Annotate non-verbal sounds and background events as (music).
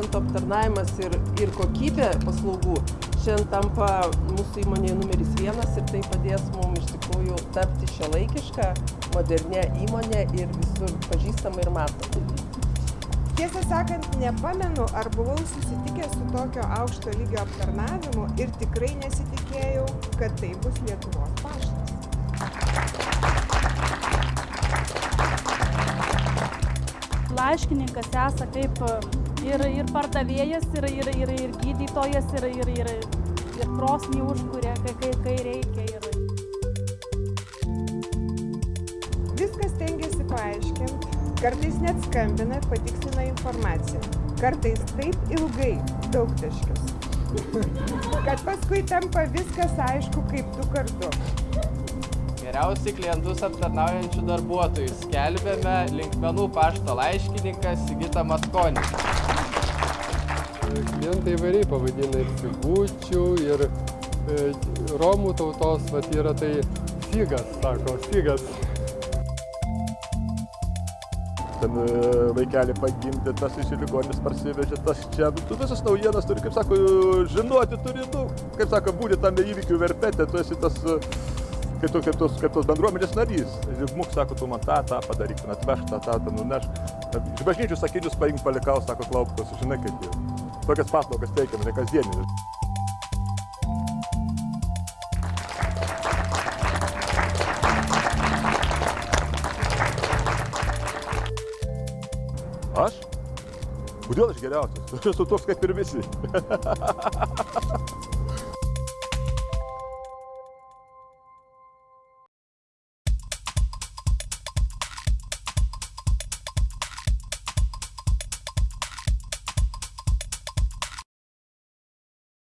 klientų aptarnavimas ir ir kokybė paslaugų šiandien tampa mūsų įmonėje numeris vienas ir tai padės mum iš tikrųjų tapti šiuolaikiška modernia įmone ir visur pažįstama ir matoma. Tiesą sakant nepamenu ar buvau susitikęs su tokio aukšto lygio aptarnavimu ir tikrai nesitikėjau kad tai bus lietuvos paštas. Laiškininkas esą kaip ir ir pardavėjas ir ir ir ir gydytojas ir ir ir ir krosnį užkuria kai kai kai reikia ir viską stengiasi paaiškint kartais net skambina ir patikslina informaciją. Kartais taip ilgai daugtaškius. Kad paskui tampa viskas aišku kaip du kartu Geriausiai klientus aptarnaujančių darbuotojų skelbėme linkmenų pašto laiškininkas Sigita Matkonis. Klientai įvairiai pavadina ir figučių, ir e, romų tautos, vat yra tai figas, sako, figas. ten vaikelį pagimdė, tas iš ligonis parsivežė, tas čia. Tu visas naujienas turi, kaip sako, žinoti turi, nu, kaip sako, būti tame įvykių verpete, tu esi tas, kaip, tu, kaip, tos, kaip tos bendruomenės narys. Žmuk sako, tu man tą, tą padaryk, ten atveš tą, tą, tą nuneš. Iš bažnyčių sakinius paimk palikau, sako, klaupkos, žinai kaip jau. Tokias paslaugas teikiam, ne kasdieninės. Aš? Kodėl aš geriausias? (laughs) Aš esu toks kaip ir visi. (laughs)